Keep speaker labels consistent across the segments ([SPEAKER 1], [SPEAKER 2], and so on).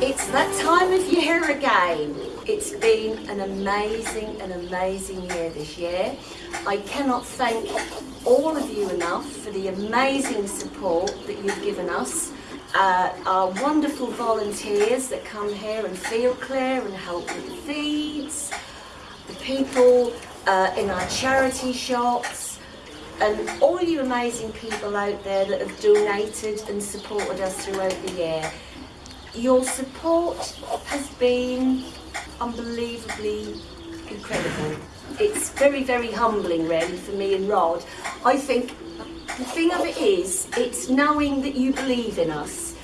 [SPEAKER 1] It's that time of year again. It's been an amazing, an amazing year this year. I cannot thank all of you enough for the amazing support that you've given us. Uh, our wonderful volunteers that come here and feel clear and help with the feeds, the people uh, in our charity shops, and all you amazing people out there that have donated and supported us throughout the year. Your support has been unbelievably incredible. It's very, very humbling really for me and Rod. I think the thing of it is, it's knowing that you believe in us.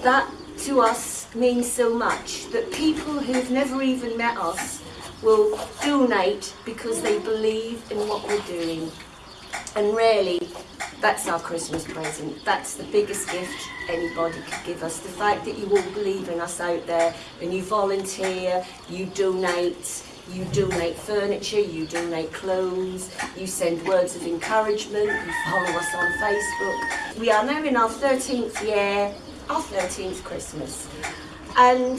[SPEAKER 1] That to us means so much, that people who've never even met us will donate because they believe in what we're doing. And really, that's our Christmas present. That's the biggest gift anybody could give us. The fact that you all believe in us out there and you volunteer, you donate, you donate furniture, you donate clothes, you send words of encouragement, you follow us on Facebook. We are now in our 13th year, our 13th Christmas. And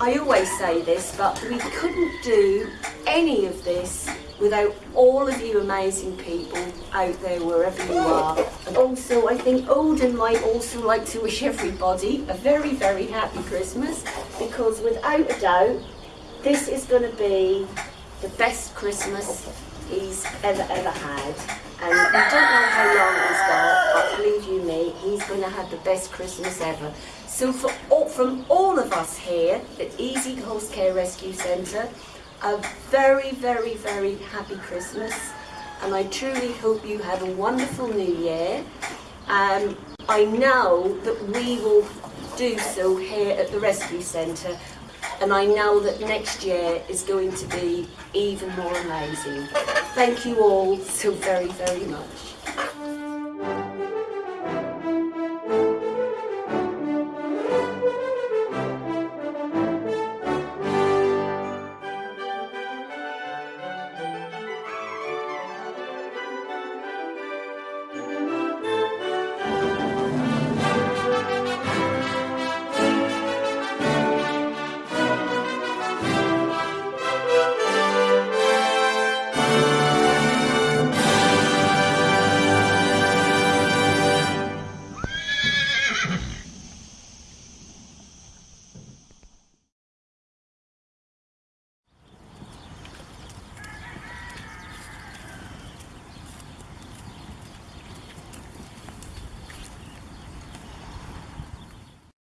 [SPEAKER 1] I always say this, but we couldn't do any of this without all of you amazing people out there wherever you are. And also I think Odin might also like to wish everybody a very, very happy Christmas because without a doubt this is going to be the best Christmas he's ever, ever had. And I don't know how long he's got, but believe you me, he's going to have the best Christmas ever. So all, from all of us here at Easy Horse Care Rescue Centre, a very, very, very happy Christmas. And I truly hope you have a wonderful new year. Um, I know that we will do so here at the Rescue Centre and I know that next year is going to be even more amazing. Thank you all so very, very much.